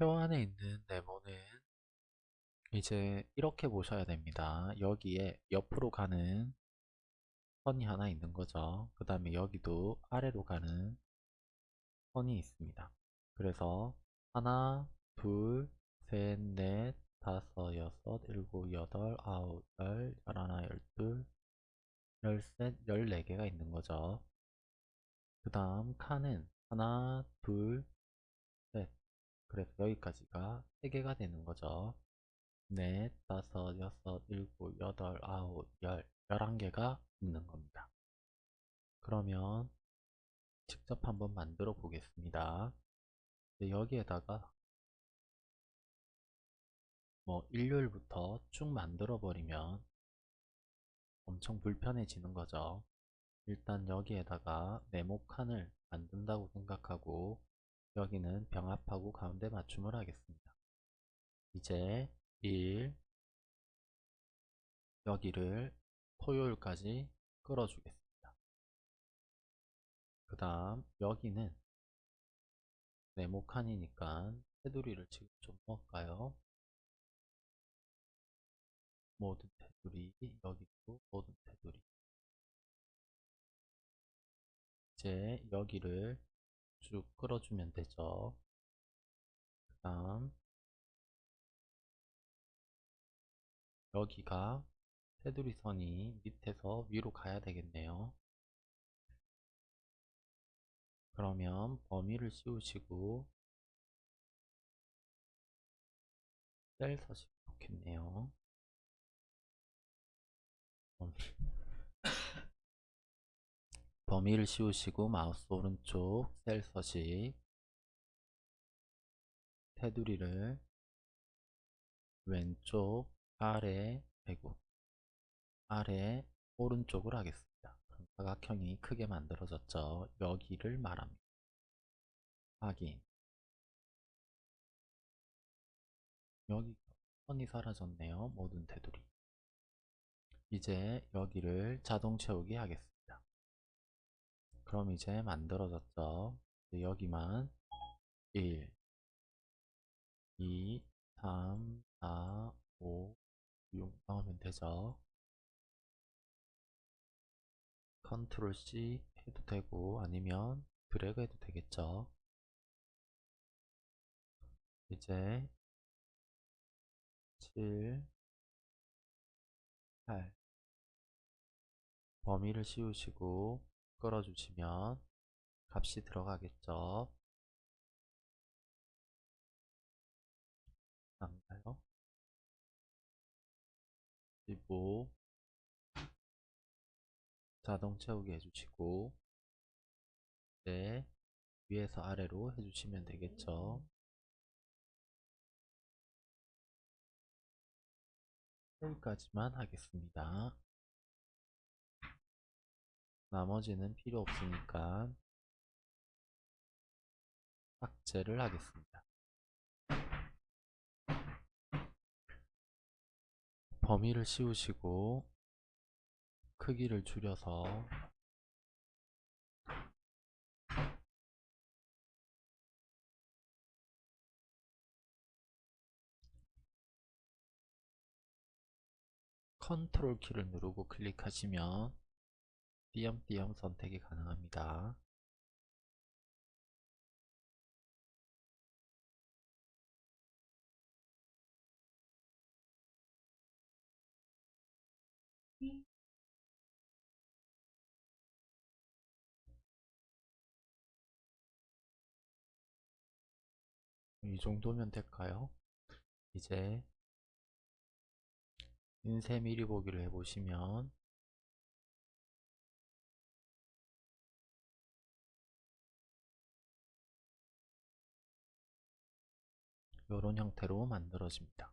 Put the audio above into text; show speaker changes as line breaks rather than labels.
표 안에 있는 네모는 이제 이렇게 보셔야 됩니다. 여기에 옆으로 가는 선이 하나 있는 거죠. 그 다음에 여기도 아래로 가는 선이 있습니다. 그래서 하나, 둘, 셋, 넷, 다섯, 여섯, 일곱, 여덟, 아홉, 열, 열하나, 열둘, 열셋, 열네 개가 있는 거죠. 그 다음 칸은 하나, 둘, 셋. 그래서 여기까지가 세 개가 되는 거죠. 넷, 다섯, 여섯, 일곱, 여덟, 아홉, 열, 열한 개가 있는 겁니다. 그러면 직접 한번 만들어 보겠습니다. 여기에다가 뭐 일요일부터 쭉 만들어 버리면 엄청 불편해지는 거죠. 일단 여기에다가 네모 칸을 만든다고 생각하고 여기는 병합하고 가운데 맞춤을 하겠습니다. 이제 1 여기를 토요일까지 끌어주겠습니다. 그 다음 여기는 네모 칸이니까 테두리를 지금 좀 넣을까요? 모든 테두리 여기도 모든 테두리 이제 여기를 쭉 끌어주면 되죠. 그 다음 여기가 테두리 선이 밑에서 위로 가야 되겠네요. 그러면 범위를 씌우시고 셀 서식 좋겠네요. 범위 를 씌우시고 마우스 오른쪽 셀 서식 테두리를 왼쪽 아래 아이고 아래 오른쪽으로 하겠습니다. 사각형이 크게 만들어졌죠. 여기를 말합니다. 확인 여기 선이 사라졌네요. 모든 테두리 이제 여기를 자동 채우기 하겠습니다. 그럼 이제 만들어졌죠. 여기만 1, 2, 3, 4, 5, 6 넣으면 되죠. 컨트롤 C 해도 되고 아니면 드래그 해도 되겠죠. 이제 7, 8 범위를 씌우시고 끌어주시면 값이 들어가겠죠. 안가요? 15 자동 채우기 해주시고 네 위에서 아래로 해주시면 되겠죠. 여기까지만 하겠습니다. 나머지는 필요 없으니까 삭제를 하겠습니다. 범위를 씌우시고 크기를 줄여서 컨트롤 키를 누르고 클릭하시면 띄엄띄엄 선택이 가능합니다. 이 정도면 될까요? 이제 인쇄 미리 보기를 해보시면 이런 형태로 만들어집니다.